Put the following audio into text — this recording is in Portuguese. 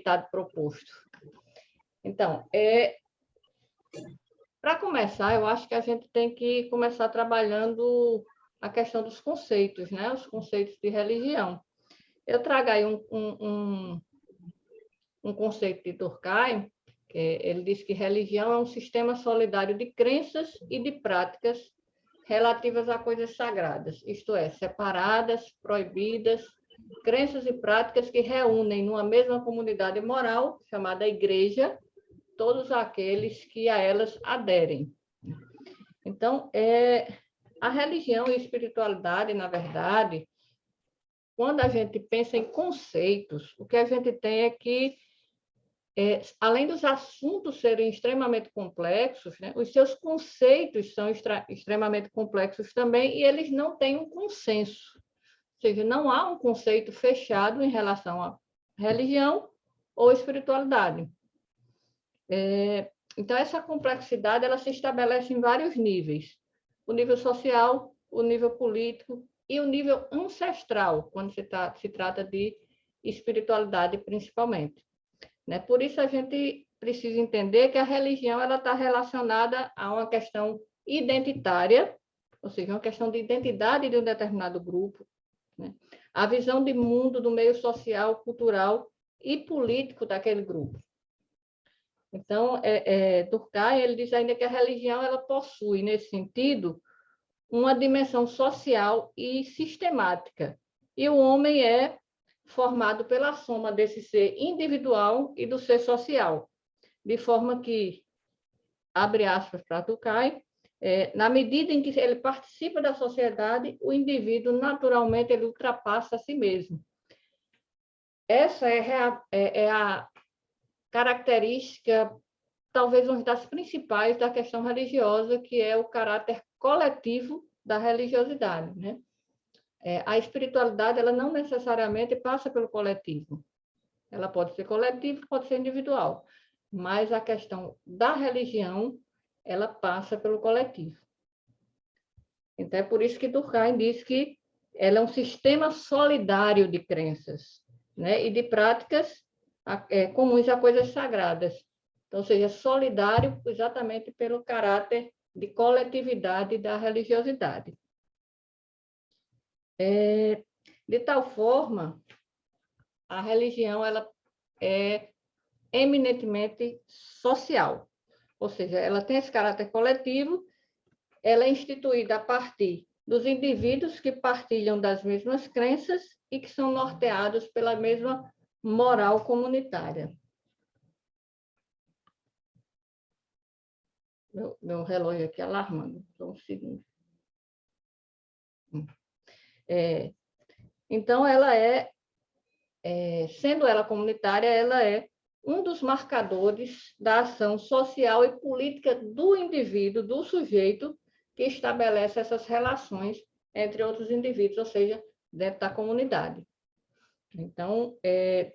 resultado proposto. Então, é, para começar, eu acho que a gente tem que começar trabalhando a questão dos conceitos, né? os conceitos de religião. Eu trago aí um, um, um, um conceito de Durkheim, que ele diz que religião é um sistema solidário de crenças e de práticas relativas a coisas sagradas, isto é, separadas, proibidas, crenças e práticas que reúnem numa mesma comunidade moral, chamada igreja, todos aqueles que a elas aderem. Então, é, a religião e a espiritualidade, na verdade, quando a gente pensa em conceitos, o que a gente tem é que, é, além dos assuntos serem extremamente complexos, né, os seus conceitos são extremamente complexos também e eles não têm um consenso. Seja, não há um conceito fechado em relação à religião ou espiritualidade. É, então, essa complexidade ela se estabelece em vários níveis. O nível social, o nível político e o nível ancestral, quando se, tá, se trata de espiritualidade, principalmente. Né? Por isso, a gente precisa entender que a religião está relacionada a uma questão identitária, ou seja, uma questão de identidade de um determinado grupo, né? a visão de mundo do meio social, cultural e político daquele grupo. Então, é, é, Durkheim ele diz ainda que a religião ela possui, nesse sentido, uma dimensão social e sistemática. E o homem é formado pela soma desse ser individual e do ser social, de forma que, abre aspas para Durkheim, é, na medida em que ele participa da sociedade, o indivíduo naturalmente ele ultrapassa a si mesmo. Essa é a, é, é a característica, talvez uma das principais da questão religiosa, que é o caráter coletivo da religiosidade. Né? É, a espiritualidade ela não necessariamente passa pelo coletivo. Ela pode ser coletiva, pode ser individual, mas a questão da religião ela passa pelo coletivo. Então, é por isso que Durkheim diz que ela é um sistema solidário de crenças né? e de práticas é, comuns a coisas sagradas. Então, seja solidário exatamente pelo caráter de coletividade da religiosidade. É, de tal forma, a religião ela é eminentemente social, ou seja, ela tem esse caráter coletivo, ela é instituída a partir dos indivíduos que partilham das mesmas crenças e que são norteados pela mesma moral comunitária. Meu, meu relógio aqui alarmando, só um segundo. É, então, ela é, é, sendo ela comunitária, ela é um dos marcadores da ação social e política do indivíduo, do sujeito, que estabelece essas relações entre outros indivíduos, ou seja, dentro da comunidade. Então, é,